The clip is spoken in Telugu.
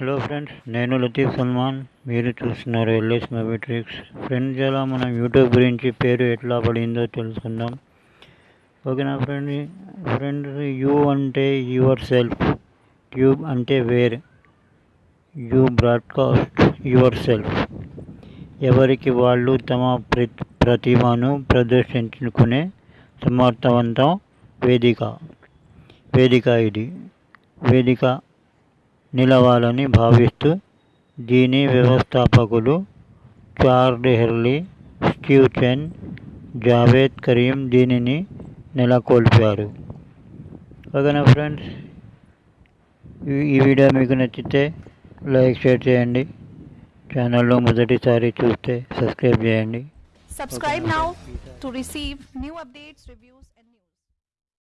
హలో ఫ్రెండ్స్ నేను లతీఫ్ సల్మాన్. మీరు చూస్తున్నారు ఎల్ఎస్ మూవీ ట్రిక్స్ ఫ్రెండ్స్ ఎలా మనం యూట్యూబ్ గురించి పేరు ఎట్లా పడిందో తెలుసుకుందాం. ఓకేనా ఫ్రెండ్ ఫ్రెండ్స్ యూ అంటే యువర్ సెల్ఫ్ ట్యూబ్ అంటే where you broadcast yourself ఎవరికి వాళ్ళు తమ ప్ర ప్రతిభను ప్రదర్శించుకునే సమర్థవంతం వేదిక. వేదిక ఇది. వేదిక నిలవాలని భావిస్తూ దీని వ్యవస్థాపకులు Chad Hurley Steve Chen Jawed Karim దీనిని నెలకొల్పారు. ఓకేనా ఫ్రెండ్స్? ఈ- వీడియో మీకు నచ్చితే లైక్ షేర్ చేయండి. ఛానల్లో మొదటిసారి చూస్తే సబ్స్క్రైబ్ చేయండి. Subscribe now to receive new updates reviews and